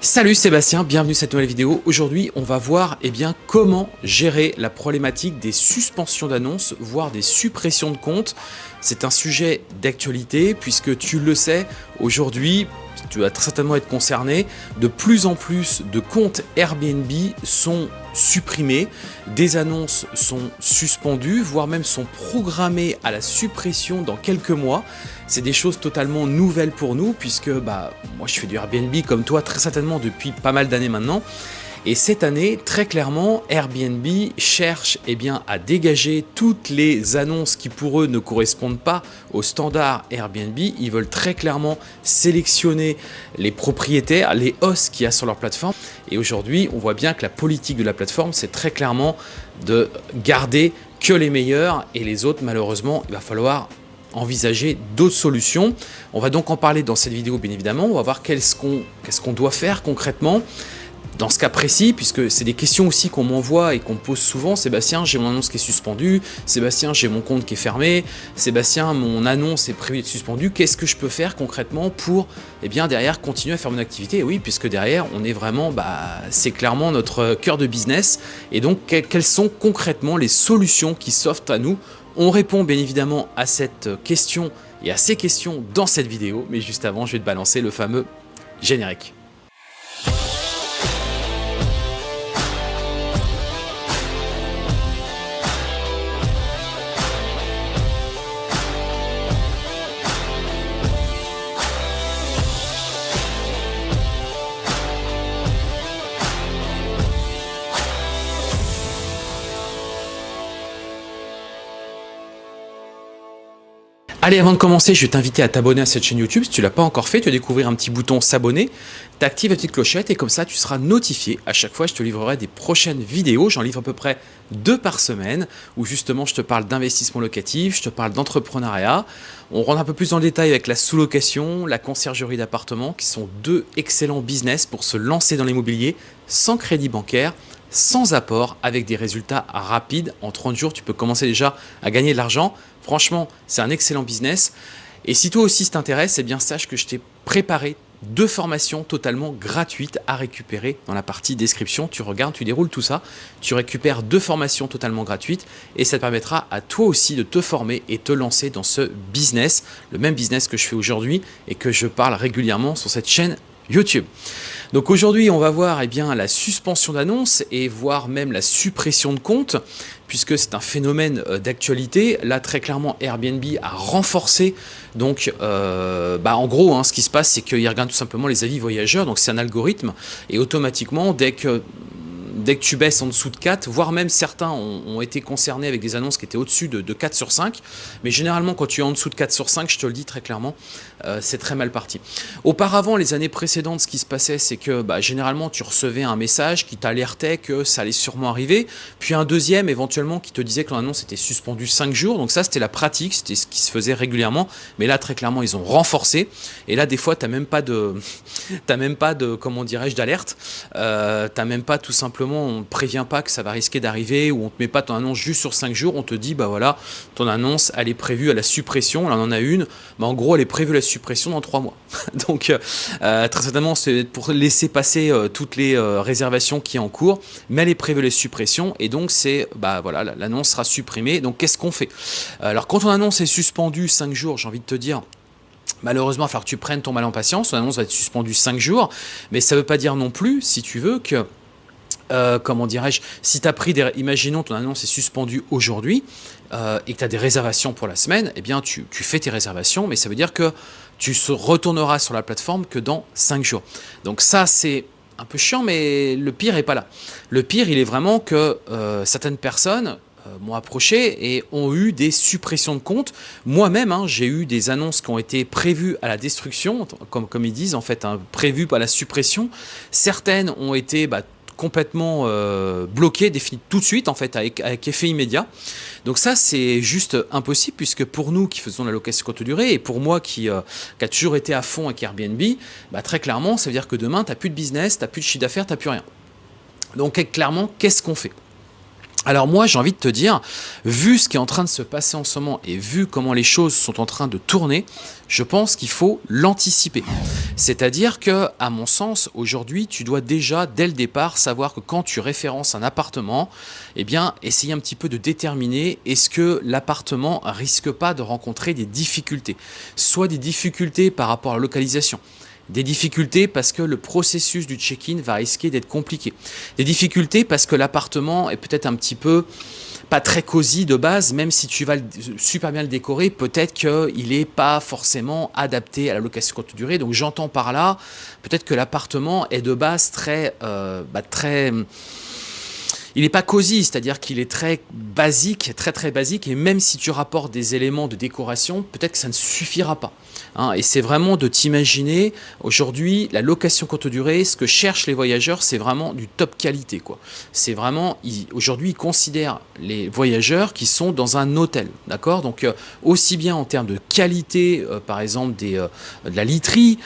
Salut Sébastien, bienvenue dans cette nouvelle vidéo. Aujourd'hui, on va voir eh bien, comment gérer la problématique des suspensions d'annonces, voire des suppressions de comptes. C'est un sujet d'actualité puisque tu le sais, aujourd'hui, tu vas très certainement être concerné, de plus en plus de comptes Airbnb sont supprimés, des annonces sont suspendues, voire même sont programmées à la suppression dans quelques mois. C'est des choses totalement nouvelles pour nous puisque bah, moi je fais du Airbnb comme toi très certainement depuis pas mal d'années maintenant. Et cette année, très clairement, Airbnb cherche eh bien, à dégager toutes les annonces qui pour eux ne correspondent pas au standard Airbnb. Ils veulent très clairement sélectionner les propriétaires, les hosts qu'il y a sur leur plateforme. Et aujourd'hui, on voit bien que la politique de la plateforme, c'est très clairement de garder que les meilleurs et les autres, malheureusement, il va falloir envisager d'autres solutions. On va donc en parler dans cette vidéo bien évidemment, on va voir qu'est-ce qu'on doit faire concrètement. Dans ce cas précis, puisque c'est des questions aussi qu'on m'envoie et qu'on pose souvent, Sébastien, j'ai mon annonce qui est suspendue, Sébastien, j'ai mon compte qui est fermé, Sébastien, mon annonce est prévue d'être suspendue, qu'est-ce que je peux faire concrètement pour, eh bien, derrière, continuer à faire mon activité? Et oui, puisque derrière, on est vraiment, bah, c'est clairement notre cœur de business, et donc, quelles sont concrètement les solutions qui s'offrent à nous on répond bien évidemment à cette question et à ces questions dans cette vidéo, mais juste avant, je vais te balancer le fameux générique. Allez, avant de commencer, je vais t'inviter à t'abonner à cette chaîne YouTube. Si tu ne l'as pas encore fait, tu vas découvrir un petit bouton s'abonner. Tu actives la petite clochette et comme ça, tu seras notifié. À chaque fois, je te livrerai des prochaines vidéos. J'en livre à peu près deux par semaine où justement, je te parle d'investissement locatif, je te parle d'entrepreneuriat. On rentre un peu plus dans le détail avec la sous-location, la conciergerie d'appartements qui sont deux excellents business pour se lancer dans l'immobilier sans crédit bancaire sans apport avec des résultats rapides. En 30 jours, tu peux commencer déjà à gagner de l'argent. Franchement, c'est un excellent business. Et si toi aussi t'intéresse, eh bien sache que je t'ai préparé deux formations totalement gratuites à récupérer dans la partie description. Tu regardes, tu déroules tout ça, tu récupères deux formations totalement gratuites et ça te permettra à toi aussi de te former et te lancer dans ce business, le même business que je fais aujourd'hui et que je parle régulièrement sur cette chaîne YouTube. Donc aujourd'hui, on va voir eh la suspension d'annonces et voire même la suppression de comptes, puisque c'est un phénomène euh, d'actualité. Là, très clairement, Airbnb a renforcé. Donc, euh, bah, en gros, hein, ce qui se passe, c'est qu'il regarde tout simplement les avis voyageurs. Donc, c'est un algorithme. Et automatiquement, dès que dès que tu baisses en dessous de 4, voire même certains ont, été concernés avec des annonces qui étaient au-dessus de, 4 sur 5. Mais généralement, quand tu es en dessous de 4 sur 5, je te le dis très clairement, euh, c'est très mal parti. Auparavant, les années précédentes, ce qui se passait, c'est que bah, généralement, tu recevais un message qui t'alertait que ça allait sûrement arriver, puis un deuxième éventuellement qui te disait que l'annonce était suspendue 5 jours. Donc ça, c'était la pratique, c'était ce qui se faisait régulièrement. Mais là, très clairement, ils ont renforcé. Et là, des fois, tu n'as même pas de, même pas de, comment dirais-je, d'alerte. Euh, tu n'as même pas tout simplement on ne prévient pas que ça va risquer d'arriver ou on ne te met pas ton annonce juste sur 5 jours, on te dit bah voilà, ton annonce elle est prévue à la suppression, là on en a une, mais en gros elle est prévue à la suppression dans 3 mois. Donc euh, euh, très certainement c'est pour laisser passer euh, toutes les réservations qui sont en cours, mais elle est prévue à la suppression et donc c'est bah voilà, l'annonce sera supprimée. Donc qu'est-ce qu'on fait? Alors quand ton annonce est suspendue 5 jours, j'ai envie de te dire, Malheureusement, il va que tu prennes ton mal en patience. Ton annonce va être suspendue 5 jours. Mais ça ne veut pas dire non plus, si tu veux, que euh, comment dirais-je, si tu as pris des... Imaginons ton annonce est suspendue aujourd'hui euh, et que tu as des réservations pour la semaine, eh bien tu, fais tes réservations, mais ça veut dire que tu se retourneras sur la plateforme que dans 5 jours. Donc ça, c'est un peu chiant, mais le pire n'est pas là. Le pire, il est vraiment que euh, certaines personnes m'ont approché et ont eu des suppressions de comptes. Moi-même, hein, j'ai eu des annonces qui ont été prévues à la destruction, comme, ils disent, en fait, hein, prévues à la suppression. Certaines ont été bah, complètement euh, bloqué, défini tout de suite en fait avec, effet immédiat. Donc ça c'est juste impossible puisque pour nous qui faisons la location courte durée et pour moi qui, euh, qui, a toujours été à fond avec Airbnb, bah, très clairement ça veut dire que demain tu n'as plus de business, tu n'as plus de chiffre d'affaires, tu n'as plus rien. Donc clairement qu'est-ce qu'on fait? Alors moi, j'ai envie de te dire, vu ce qui est en train de se passer en ce moment et vu comment les choses sont en train de tourner, je pense qu'il faut l'anticiper. C'est-à-dire que, à mon sens, aujourd'hui, tu dois déjà, dès le départ, savoir que quand tu références un appartement, eh bien, essayer un petit peu de déterminer est-ce que l'appartement risque pas de rencontrer des difficultés. Soit des difficultés par rapport à la localisation, des difficultés parce que le processus du check-in va risquer d'être compliqué. Des difficultés parce que l'appartement est peut-être un petit peu pas très cosy de base, même si tu vas super bien le décorer, peut-être qu'il n'est pas forcément adapté à la location courte durée. Donc j'entends par là, peut-être que l'appartement est de base très, euh, bah, très il n'est pas cosy, c'est-à-dire qu'il est très basique, très très basique, et même si tu rapportes des éléments de décoration, peut-être que ça ne suffira pas. Hein. et c'est vraiment de t'imaginer, aujourd'hui, la location courte durée, ce que cherchent les voyageurs, c'est vraiment du top qualité. C'est vraiment, aujourd'hui, ils considèrent les voyageurs qui sont dans un hôtel, d'accord? Donc, euh, aussi bien en termes de qualité, euh, par exemple, euh, de la literie,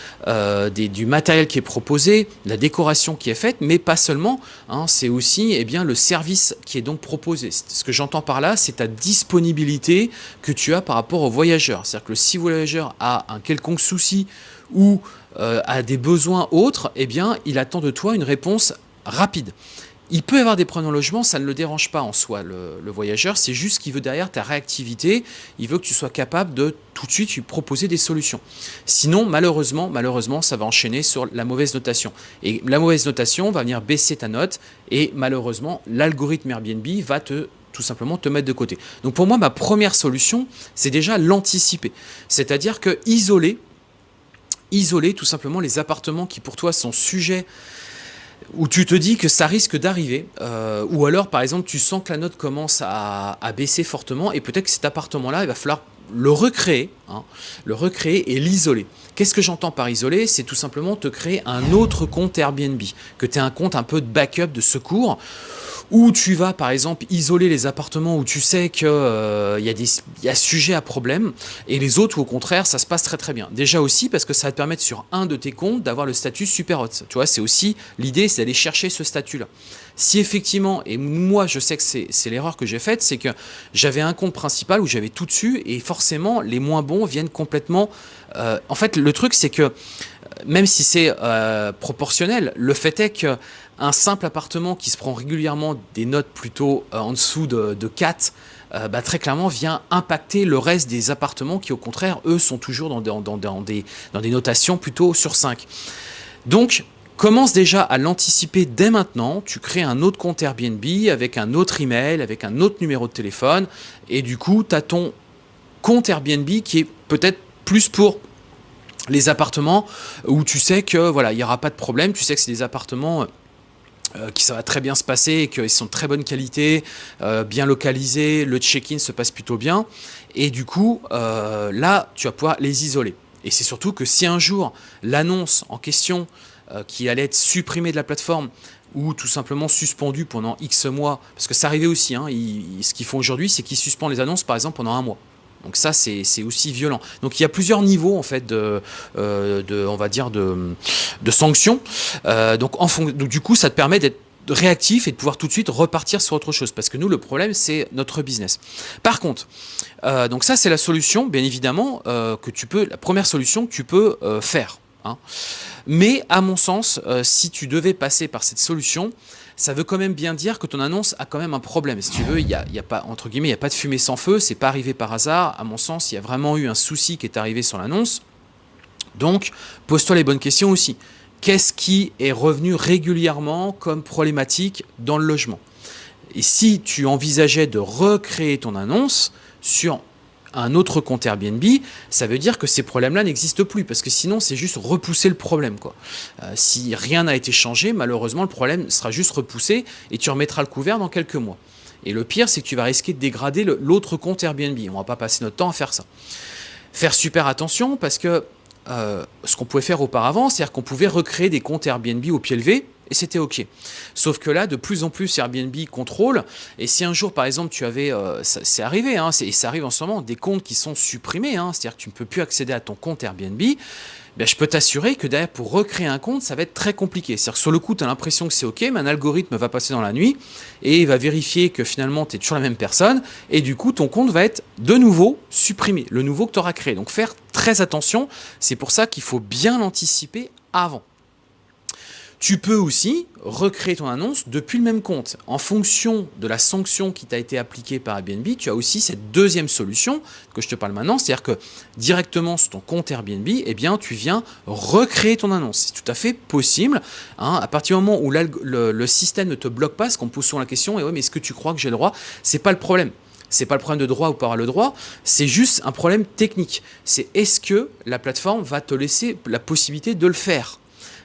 du matériel qui est proposé, la décoration qui est faite, mais pas seulement, hein, c'est aussi eh bien, le service qui est donc proposé. Ce que j'entends par là, c'est ta disponibilité que tu as par rapport aux voyageurs. C'est-à-dire que si le voyageur a un quelconque souci ou euh, a des besoins autres, eh bien, il attend de toi une réponse rapide. Il peut avoir des problèmes en logement, ça ne le dérange pas en soi, le, voyageur. C'est juste qu'il veut derrière ta réactivité, il veut que tu sois capable de tout de suite lui proposer des solutions. Sinon, malheureusement, malheureusement, ça va enchaîner sur la mauvaise notation. Et la mauvaise notation va venir baisser ta note et malheureusement, l'algorithme Airbnb va te tout simplement te mettre de côté. Donc pour moi, ma première solution, c'est déjà l'anticiper. C'est-à-dire que isoler, isoler tout simplement les appartements qui pour toi sont sujets où tu te dis que ça risque d'arriver, euh, ou alors par exemple tu sens que la note commence à, baisser fortement et peut-être que cet appartement-là, il va falloir le recréer, hein, le recréer et l'isoler. Qu'est-ce que j'entends par isoler? C'est tout simplement te créer un autre compte Airbnb, que tu aies un compte un peu de backup, de secours, où tu vas par exemple isoler les appartements où tu sais qu'il euh, y, a y a sujet à problème, et les autres où au contraire ça se passe très très bien. Déjà aussi parce que ça va te permettre sur un de tes comptes d'avoir le statut super hot. Tu vois, c'est aussi l'idée, c'est d'aller chercher ce statut-là. Si effectivement, et moi je sais que c'est l'erreur que j'ai faite, c'est que j'avais un compte principal où j'avais tout dessus, et forcément les moins bons viennent complètement... Euh, en fait, le truc c'est que même si c'est euh, proportionnel, le fait est que un simple appartement qui se prend régulièrement des notes plutôt euh, en dessous de, 4, euh, bah, très clairement vient impacter le reste des appartements qui au contraire, eux, sont toujours dans, des, notations plutôt sur 5. Donc, commence déjà à l'anticiper dès maintenant, tu crées un autre compte Airbnb avec un autre email, avec un autre numéro de téléphone, et du coup, tu ton compte Airbnb qui est peut-être plus pour les appartements où tu sais que voilà il n'y aura pas de problème, tu sais que c'est des appartements euh, qui ça va très bien se passer et qu'ils sont de très bonne qualité, euh, bien localisés, le check-in se passe plutôt bien. Et du coup, euh, là, tu vas pouvoir les isoler. Et c'est surtout que si un jour, l'annonce en question qui allait être supprimée de la plateforme ou tout simplement suspendue pendant X mois, parce que ça arrivait aussi, hein, ce qu'ils font aujourd'hui, c'est qu'ils suspendent les annonces, par exemple, pendant un mois. Donc ça, c'est aussi violent. Donc il y a plusieurs niveaux en fait de, euh, de on va dire de, de sanctions. Euh, donc, en donc du coup, ça te permet d'être réactif et de pouvoir tout de suite repartir sur autre chose. Parce que nous, le problème, c'est notre business. Par contre, euh, donc ça, c'est la solution, bien évidemment, que tu peux, la première solution que tu peux faire. Hein. Mais à mon sens, si tu devais passer par cette solution, ça veut quand même bien dire que ton annonce a quand même un problème. Si tu veux, il n'y a, pas, entre guillemets, il a pas de fumée sans feu, c'est pas arrivé par hasard. À mon sens, il y a vraiment eu un souci qui est arrivé sur l'annonce. Donc, pose-toi les bonnes questions aussi. Qu'est-ce qui est revenu régulièrement comme problématique dans le logement? Et si tu envisageais de recréer ton annonce sur un autre compte Airbnb, ça veut dire que ces problèmes-là n'existent plus, parce que sinon c'est juste repousser le problème. Euh, si rien n'a été changé, malheureusement le problème sera juste repoussé et tu remettras le couvert dans quelques mois. Et le pire, c'est que tu vas risquer de dégrader l'autre compte Airbnb. On va pas passer notre temps à faire ça. Faire super attention parce que euh, ce qu'on pouvait faire auparavant, c'est-à-dire qu'on pouvait recréer des comptes Airbnb au pied levé et c'était OK. Sauf que là, de plus en plus, Airbnb contrôle. Et si un jour, par exemple, tu avais, euh, c'est arrivé, hein, et ça arrive en ce moment, des comptes qui sont supprimés, hein, c'est-à-dire que tu ne peux plus accéder à ton compte Airbnb, ben, je peux t'assurer que derrière, pour recréer un compte, ça va être très compliqué. C'est-à-dire que sur le coup, tu as l'impression que c'est OK, mais un algorithme va passer dans la nuit et il va vérifier que finalement, tu es toujours la même personne. Et du coup, ton compte va être de nouveau supprimé, le nouveau que tu auras créé. Donc, faire très attention. C'est pour ça qu'il faut bien l'anticiper avant. Tu peux aussi recréer ton annonce depuis le même compte. En fonction de la sanction qui t'a été appliquée par Airbnb, tu as aussi cette deuxième solution que je te parle maintenant, c'est-à-dire que directement sur ton compte Airbnb, eh tu viens recréer ton annonce. C'est tout à fait possible. Hein. à partir du moment où le, système ne te bloque pas, parce qu'on pose souvent la question, ouais, mais est-ce que tu crois que j'ai le droit? C'est pas le problème c'est pas le problème de droit ou pas le droit, c'est juste un problème technique. C'est est-ce que la plateforme va te laisser la possibilité de le faire?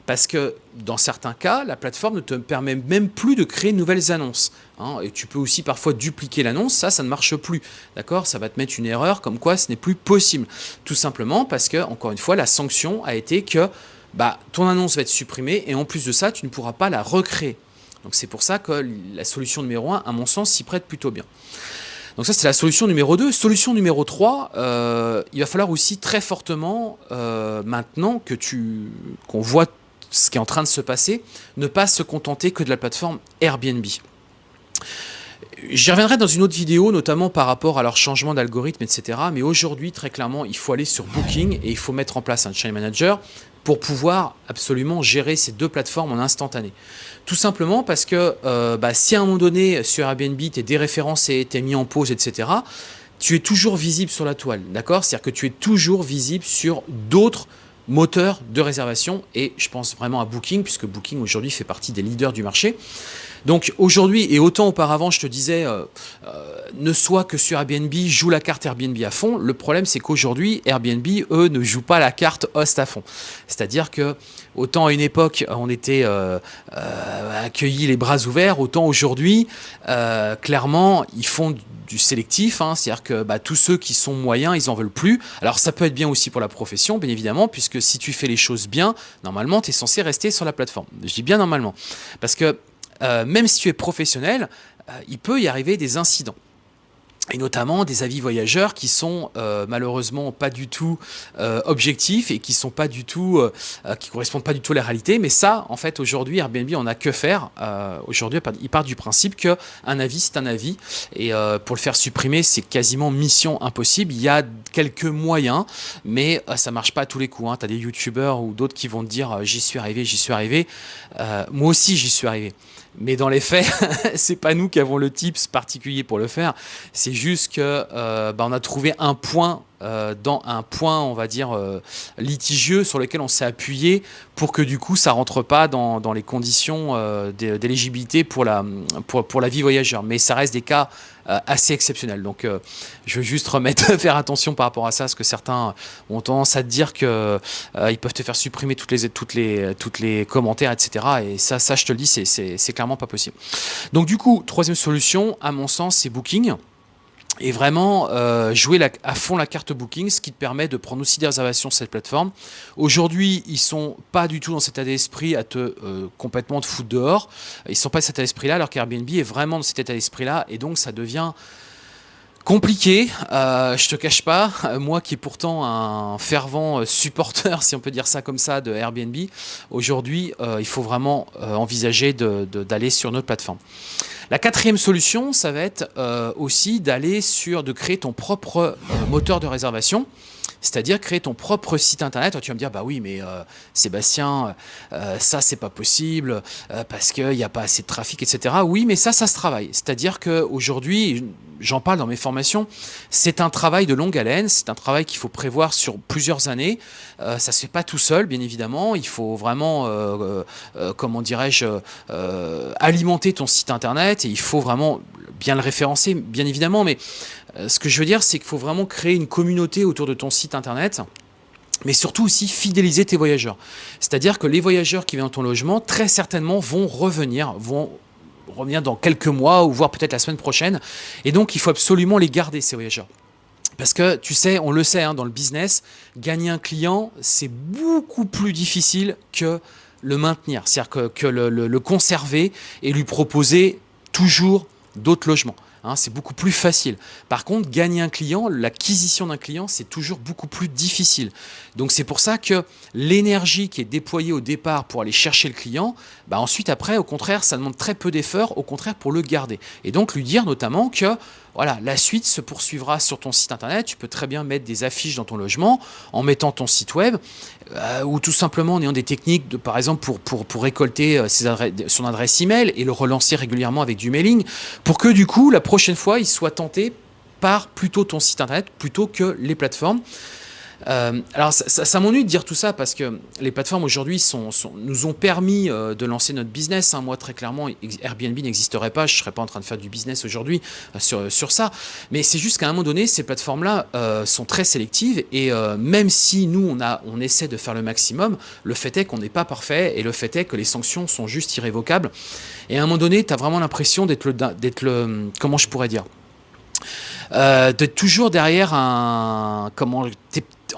Parce que dans certains cas, la plateforme ne te permet même plus de créer de nouvelles annonces. Hein. et tu peux aussi parfois dupliquer l'annonce, ça, ça ne marche plus. D'accord? Ça va te mettre une erreur comme quoi ce n'est plus possible. Tout simplement parce que, encore une fois, la sanction a été que bah, ton annonce va être supprimée et en plus de ça, tu ne pourras pas la recréer. Donc c'est pour ça que la solution numéro 1, à mon sens, s'y prête plutôt bien. Donc ça, c'est la solution numéro 2. Solution numéro 3, euh, il va falloir aussi très fortement, euh, maintenant que tu qu'on voit ce qui est en train de se passer, ne pas se contenter que de la plateforme Airbnb. J'y reviendrai dans une autre vidéo, notamment par rapport à leur changement d'algorithme, etc. Mais aujourd'hui, très clairement, il faut aller sur Booking et il faut mettre en place un Channel Manager pour pouvoir absolument gérer ces deux plateformes en instantané. Tout simplement parce que euh, bah, si à un moment donné, sur Airbnb, tu es déréférencé, tu es mis en pause, etc., tu es toujours visible sur la toile, d'accord? C'est-à-dire que tu es toujours visible sur d'autres moteur de réservation et je pense vraiment à Booking puisque Booking aujourd'hui fait partie des leaders du marché. Donc aujourd'hui et autant auparavant je te disais euh, euh, ne soit que sur Airbnb joue la carte Airbnb à fond. Le problème c'est qu'aujourd'hui Airbnb eux ne jouent pas la carte host à fond. C'est-à-dire que autant à une époque on était euh, accueillis les bras ouverts, autant aujourd'hui clairement ils font du sélectif, hein, c'est-à-dire que bah, tous ceux qui sont moyens, ils en veulent plus. Alors ça peut être bien aussi pour la profession, bien évidemment, puisque si tu fais les choses bien, normalement, tu es censé rester sur la plateforme. Je dis bien normalement. Parce que euh, même si tu es professionnel, euh, il peut y arriver des incidents et notamment des avis voyageurs qui sont euh, malheureusement pas du tout euh, objectifs et qui sont pas du tout euh, qui correspondent pas du tout à la réalité. Mais ça en fait aujourd'hui Airbnb on a que faire aujourd'hui il part du principe que un avis c'est un avis. Et pour le faire supprimer c'est quasiment mission impossible. Il y a quelques moyens mais ça marche pas à tous les coups hein. tu as des youtubeurs ou d'autres qui vont te dire j'y suis arrivé j'y suis arrivé. Moi aussi j'y suis arrivé mais dans les faits, c'est pas nous qui avons le tips particulier pour le faire. C'est juste que euh, bah, a trouvé un point euh, dans un point, on va dire, euh, litigieux sur lequel on s'est appuyé pour que du coup ça rentre pas dans, les conditions euh, d'éligibilité pour la, vie voyageur. Mais ça reste des cas assez exceptionnels. Donc je veux juste remettre, faire attention par rapport à ça, parce que certains ont tendance à te dire que ils peuvent te faire supprimer toutes les, commentaires, etc. Et ça je te le dis, c'est clairement pas possible. Donc du coup, troisième solution, à mon sens, c'est Booking et vraiment euh, jouer à fond la carte Booking, ce qui te permet de prendre aussi des réservations sur cette plateforme. Aujourd'hui, ils sont pas du tout dans cet état d'esprit à te euh, complètement te foutre dehors. Ils sont pas dans cet état d'esprit-là, alors qu'Airbnb est vraiment dans cet état d'esprit-là, et donc ça devient compliqué, euh, je te cache pas, moi qui est pourtant un fervent supporter, si on peut dire ça comme ça, de Airbnb, aujourd'hui, euh, il faut vraiment euh, envisager d'aller sur notre plateforme. La quatrième solution, ça va être euh, aussi d'aller sur, de créer ton propre euh, moteur de réservation c'est-à-dire créer ton propre site internet. tu vas me dire, bah oui, mais euh, Sébastien, ça c'est pas possible parce qu'il n'y a pas assez de trafic, etc. Oui, mais ça, ça se travaille. C'est-à-dire qu'aujourd'hui, j'en parle dans mes formations, c'est un travail de longue haleine, c'est un travail qu'il faut prévoir sur plusieurs années. ça se fait pas tout seul, bien évidemment. Il faut vraiment, comment dirais-je, alimenter ton site internet et il faut vraiment bien le référencer, bien évidemment, mais euh, ce que je veux dire, c'est qu'il faut vraiment créer une communauté autour de ton site internet mais surtout aussi fidéliser tes voyageurs. C'est-à-dire que les voyageurs qui viennent dans ton logement, très certainement vont revenir, vont revenir dans quelques mois ou voire peut-être la semaine prochaine. Et donc, il faut absolument les garder, ces voyageurs. Parce que tu sais, on le sait hein, dans le business, gagner un client, c'est beaucoup plus difficile que le maintenir, c'est-à-dire que, le, conserver et lui proposer toujours d'autres logements. Hein, c'est beaucoup plus facile. Par contre, gagner un client, l'acquisition d'un client, c'est toujours beaucoup plus difficile. Donc c'est pour ça que l'énergie qui est déployée au départ pour aller chercher le client, bah ensuite après, au contraire, ça demande très peu d'efforts, au contraire pour le garder. Et donc lui dire notamment que voilà, la suite se poursuivra sur ton site internet. Tu peux très bien mettre des affiches dans ton logement en mettant ton site web euh, ou tout simplement en ayant des techniques, par exemple, pour, pour, pour récolter euh, ses adresses, son adresse email et le relancer régulièrement avec du mailing pour que du coup, la prochaine fois, il soit tenté par plutôt ton site internet plutôt que les plateformes. Euh, alors ça, m'ennuie de dire tout ça parce que les plateformes aujourd'hui nous ont permis euh, de lancer notre business. Hein. Moi très clairement Airbnb n'existerait pas, je ne serais pas en train de faire du business aujourd'hui euh, sur, sur ça. Mais c'est juste qu'à un moment donné ces plateformes là sont très sélectives et même si nous on, a, on essaie de faire le maximum, le fait est qu'on n'est pas parfait et le fait est que les sanctions sont juste irrévocables. Et à un moment donné tu as vraiment l'impression d'être le, le, comment je pourrais dire d'être toujours derrière un comment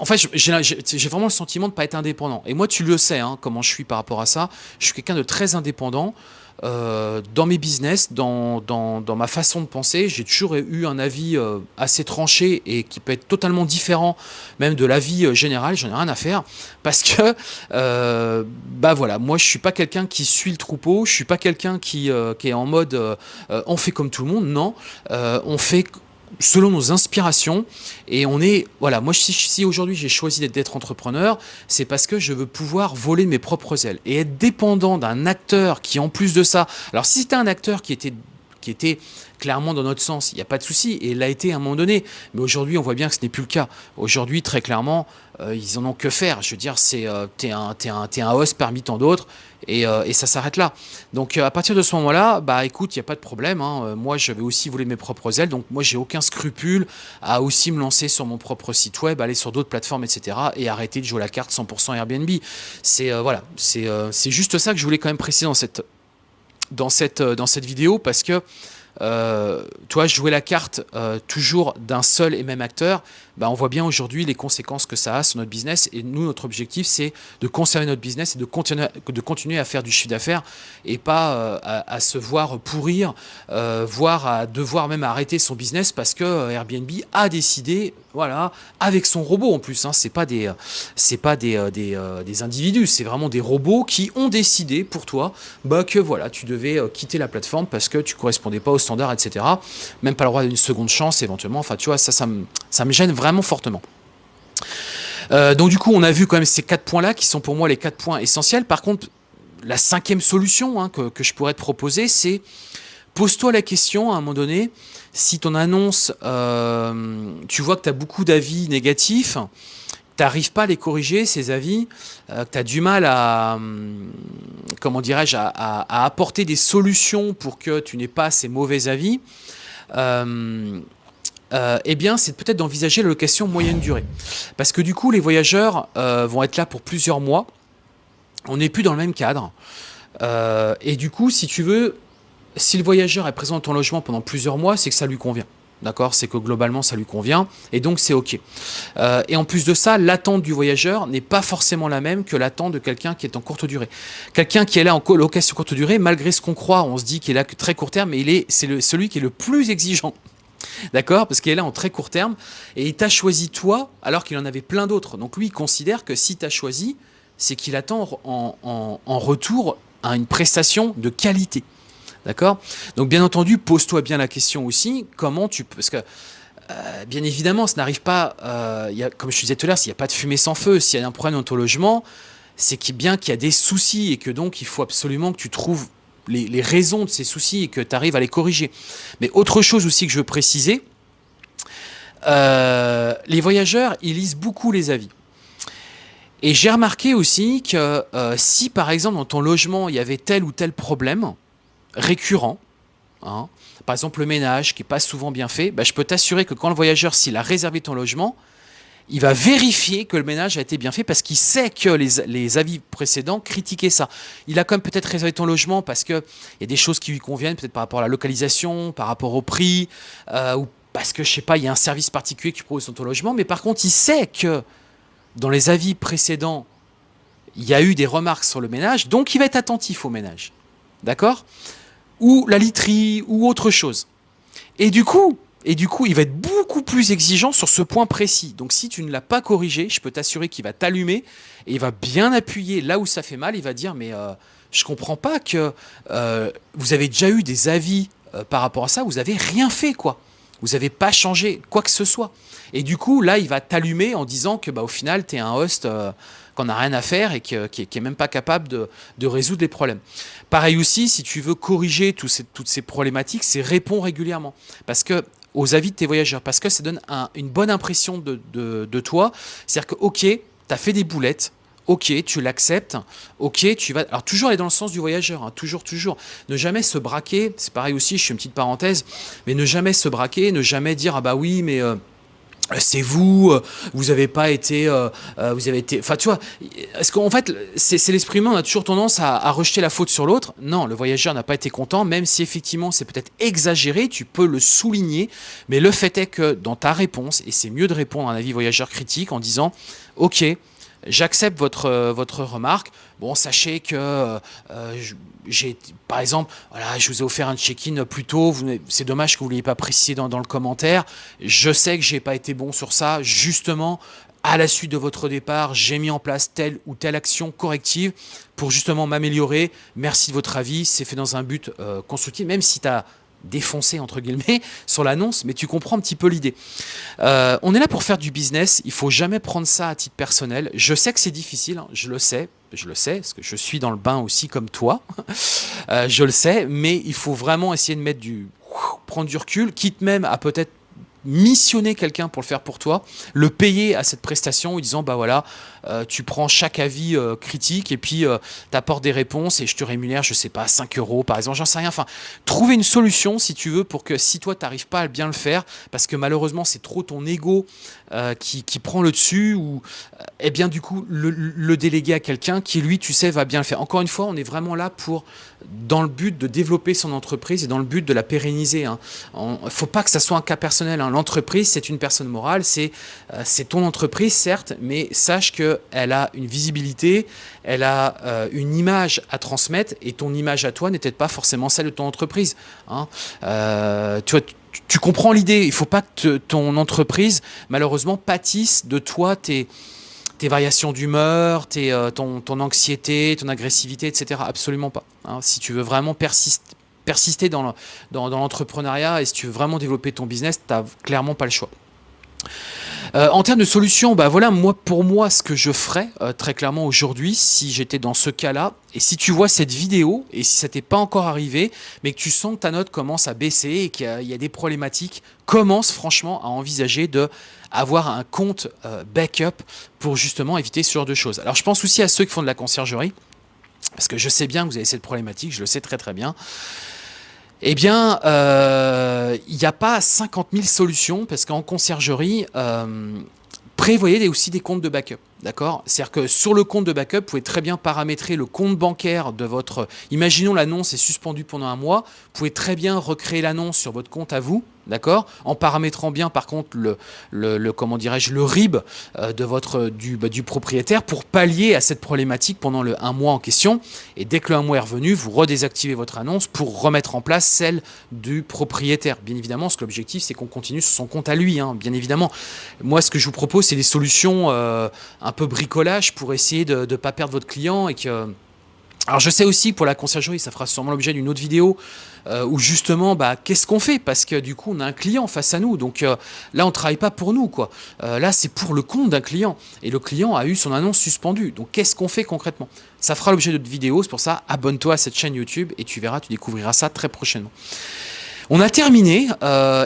en fait, j'ai vraiment le sentiment de ne pas être indépendant. Et moi, tu le sais, hein, comment je suis par rapport à ça. Je suis quelqu'un de très indépendant. Euh, dans mes business, dans, ma façon de penser, j'ai toujours eu un avis euh, assez tranché et qui peut être totalement différent même de l'avis euh, général, j'en ai rien à faire, parce que, bah voilà, moi je suis pas quelqu'un qui suit le troupeau, je suis pas quelqu'un qui est en mode on fait comme tout le monde, non, on fait selon nos inspirations. Et on est, voilà, moi si, aujourd'hui j'ai choisi d'être entrepreneur, c'est parce que je veux pouvoir voler mes propres ailes et être dépendant d'un acteur qui en plus de ça, alors si c'était un acteur qui était qui était clairement dans notre sens, il n'y a pas de souci, et l'a été à un moment donné. Mais aujourd'hui, on voit bien que ce n'est plus le cas. Aujourd'hui, très clairement, euh, ils en ont que faire. Je veux dire, c'est euh, un, es un, un host parmi tant d'autres, et, euh, et, ça s'arrête là. Donc à partir de ce moment-là, bah écoute, il n'y a pas de problème. Hein. Moi, je vais aussi voler mes propres ailes, donc moi, j'ai aucun scrupule à aussi me lancer sur mon propre site web, aller sur d'autres plateformes, etc., et arrêter de jouer la carte 100% Airbnb. C'est voilà, c'est juste ça que je voulais quand même préciser dans cette dans cette, dans cette vidéo parce que euh, toi, jouer la carte euh, toujours d'un seul et même acteur, bah, on voit bien aujourd'hui les conséquences que ça a sur notre business. Et nous, notre objectif, c'est de conserver notre business et de continuer, à faire du chiffre d'affaires et pas euh, à, se voir pourrir, euh, voire à devoir même arrêter son business parce que Airbnb a décidé, voilà, avec son robot en plus. Hein, c'est pas des, c'est pas des, des, individus, c'est vraiment des robots qui ont décidé pour toi bah, que voilà, tu devais quitter la plateforme parce que tu correspondais pas aux etc. Même pas le droit d'une seconde chance éventuellement. Enfin, tu vois, ça, ça me, ça me gêne vraiment fortement. Euh, donc du coup, on a vu quand même ces quatre points-là qui sont pour moi les quatre points essentiels. Par contre, la cinquième solution hein, que, je pourrais te proposer, c'est pose-toi la question à un moment donné, si ton annonce, euh, tu vois que tu as beaucoup d'avis négatifs, tu n'arrives pas à les corriger, ces avis, euh, que tu as du mal à, hum, comment à, apporter des solutions pour que tu n'aies pas ces mauvais avis, euh, eh bien, c'est peut-être d'envisager la location moyenne durée. Parce que du coup, les voyageurs euh, vont être là pour plusieurs mois. On n'est plus dans le même cadre. Et du coup, si tu veux, si le voyageur est présent dans ton logement pendant plusieurs mois, c'est que ça lui convient. D'accord C'est que globalement, ça lui convient. Et donc, c'est OK. et en plus de ça, l'attente du voyageur n'est pas forcément la même que l'attente de quelqu'un qui est en courte durée. Quelqu'un qui est là en location courte durée, malgré ce qu'on croit, on se dit qu'il est là que très court terme, mais il est, c'est celui qui est le plus exigeant. D'accord Parce qu'il est là en très court terme et il t'a choisi toi alors qu'il en avait plein d'autres. Donc lui, il considère que si t'as choisi, c'est qu'il attend en, retour à une prestation de qualité. D'accord? Donc bien entendu, pose-toi bien la question aussi, comment tu peux... Parce que euh, bien évidemment, ça n'arrive pas, euh, comme je disais tout à l'heure, s'il n'y a pas de fumée sans feu, s'il y a un problème dans ton logement, c'est bien qu'il y a des soucis et que donc il faut absolument que tu trouves les, raisons de ces soucis et que tu arrives à les corriger. Mais autre chose aussi que je veux préciser, euh, les voyageurs, ils lisent beaucoup les avis. Et j'ai remarqué aussi que si par exemple dans ton logement il y avait tel ou tel problème récurrent, hein, par exemple le ménage qui n'est pas souvent bien fait, bah, je peux t'assurer que quand le voyageur, s'il a réservé ton logement, il va vérifier que le ménage a été bien fait parce qu'il sait que les, avis précédents critiquaient ça. Il a quand même peut-être réservé ton logement parce qu'il y a des choses qui lui conviennent, peut-être par rapport à la localisation, par rapport au prix, euh, ou parce que, je sais pas, il y a un service particulier que tu proposes sur ton logement, mais par contre, il sait que dans les avis précédents, il y a eu des remarques sur le ménage, donc il va être attentif au ménage. D'accord? Ou la literie, ou autre chose. Et du coup, et du coup, il va être beaucoup plus exigeant sur ce point précis. Donc si tu ne l'as pas corrigé, je peux t'assurer qu'il va t'allumer et il va bien appuyer là où ça fait mal. Il va dire, mais euh, je comprends pas que euh, vous avez déjà eu des avis euh, par rapport à ça, vous avez rien fait, quoi. Vous n'avez pas changé quoi que ce soit. Et du coup, là, il va t'allumer en disant que bah, au final, tu es un host qu'on n'a rien à faire et qui n'est même pas capable de, résoudre les problèmes. Pareil aussi, si tu veux corriger toutes ces problématiques, c'est répondre régulièrement. Parce que aux avis de tes voyageurs parce que ça donne une bonne impression de, toi. C'est-à-dire que, ok, tu as fait des boulettes, ok, tu l'acceptes, ok, tu vas... Alors toujours aller dans le sens du voyageur, hein, toujours, toujours. Ne jamais se braquer, c'est pareil aussi, je fais une petite parenthèse, mais ne jamais se braquer, ne jamais dire, ah bah oui, mais... Euh, c'est vous, euh, vous n'avez pas été, euh, vous avez été, enfin tu vois, est-ce qu'en fait c'est l'esprit humain, on a toujours tendance à, rejeter la faute sur l'autre. Non, le voyageur n'a pas été content, même si effectivement c'est peut-être exagéré, tu peux le souligner, mais le fait est que dans ta réponse, et c'est mieux de répondre à un avis voyageur critique en disant, ok, j'accepte votre, euh, votre remarque. Bon, sachez que euh, j'ai, par exemple, voilà, je vous ai offert un check-in plus tôt. C'est dommage que vous ne l'ayez pas précisé dans, dans, le commentaire. Je sais que j'ai pas été bon sur ça. Justement, à la suite de votre départ, j'ai mis en place telle ou telle action corrective pour justement m'améliorer. Merci de votre avis. C'est fait dans un but euh, constructif, même si tu as défoncé entre guillemets sur l'annonce, mais tu comprends un petit peu l'idée. Euh, on est là pour faire du business, il faut jamais prendre ça à titre personnel. Je sais que c'est difficile, hein, je le sais, je le sais, parce que je suis dans le bain aussi comme toi, euh, je le sais, mais il faut vraiment essayer de mettre du prendre du recul, quitte même à peut-être missionner quelqu'un pour le faire pour toi, le payer à cette prestation en disant bah voilà, euh, tu prends chaque avis euh, critique et puis euh, tu apportes des réponses et je te rémunère, je sais pas, 5 euros par exemple, j'en sais rien. Enfin, trouver une solution si tu veux pour que si toi tu n'arrives pas à bien le faire, parce que malheureusement c'est trop ton ego qui, prend le dessus, ou eh bien du coup le, déléguer à quelqu'un qui lui, tu sais, va bien le faire. Encore une fois, on est vraiment là pour dans le but de développer son entreprise et dans le but de la pérenniser. Hein. Il ne faut pas que ça soit un cas personnel. Hein. L'entreprise, c'est une personne morale, c'est ton entreprise, certes, mais sache que elle a une visibilité, elle a euh, une image à transmettre et ton image à toi n'est peut-être pas forcément celle de ton entreprise. Hein. Euh, tu, comprends l'idée, il ne faut pas que ton entreprise malheureusement pâtisse de toi, tes, variations d'humeur, euh, ton, anxiété, ton agressivité, etc. Absolument pas. Hein. Si tu veux vraiment persister dans l'entrepreneuriat et si tu veux vraiment développer ton business, tu n'as clairement pas le choix. Euh, en termes de solutions, bah voilà, moi pour moi, ce que je ferais euh, très clairement aujourd'hui, si j'étais dans ce cas-là, et si tu vois cette vidéo, et si ça t'est pas encore arrivé, mais que tu sens que ta note commence à baisser et qu'il y, a des problématiques, commence franchement à envisager de avoir un compte euh, backup pour justement éviter ce genre de choses. Alors je pense aussi à ceux qui font de la conciergerie, parce que je sais bien que vous avez cette problématique, je le sais très très bien. Eh bien, euh, il n'y a pas 50 000 solutions parce qu'en conciergerie, euh, prévoyez aussi des comptes de backup. D'accord? C'est-à-dire que sur le compte de backup, vous pouvez très bien paramétrer le compte bancaire de votre... Imaginons l'annonce est suspendue pendant un mois, vous pouvez très bien recréer l'annonce sur votre compte à vous, d'accord? En paramétrant bien par contre le, comment RIB euh, bah, du propriétaire pour pallier à cette problématique pendant le un mois en question. Et dès que le un mois est revenu, vous redésactivez votre annonce pour remettre en place celle du propriétaire. Bien évidemment, ce que l'objectif, c'est qu'on continue sur son compte à lui, hein, bien évidemment. Moi, ce que je vous propose, c'est des solutions euh, un peu bricolage pour essayer de ne pas perdre votre client et que... Alors je sais aussi pour la conciergerie, ça fera sûrement l'objet d'une autre vidéo euh, où justement, bah, qu'est-ce qu'on fait? Parce que du coup, on a un client face à nous. Donc euh, là, on travaille pas pour nous. quoi. Euh, là, c'est pour le compte d'un client. Et le client a eu son annonce suspendue. Donc qu'est-ce qu'on fait concrètement? Ça fera l'objet d'autres vidéos. C'est pour ça, abonne-toi à cette chaîne YouTube et tu verras, tu découvriras ça très prochainement. On a terminé.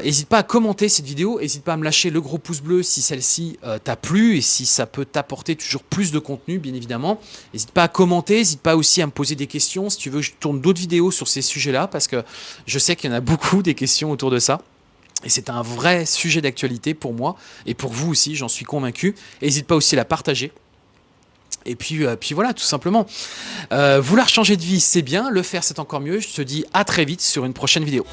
N'hésite pas à commenter cette vidéo. N'hésite pas à me lâcher le gros pouce bleu si celle-ci t'a plu et si ça peut t'apporter toujours plus de contenu, bien évidemment. N'hésite pas à commenter. N'hésite pas aussi à me poser des questions. Si tu veux, je tourne d'autres vidéos sur ces sujets-là parce que je sais qu'il y en a beaucoup des questions autour de ça. Et c'est un vrai sujet d'actualité pour moi et pour vous aussi, j'en suis convaincu. N'hésite pas aussi à la partager. Et puis, euh, puis voilà, tout simplement. Euh, vouloir changer de vie, c'est bien. Le faire, c'est encore mieux. Je te dis à très vite sur une prochaine vidéo.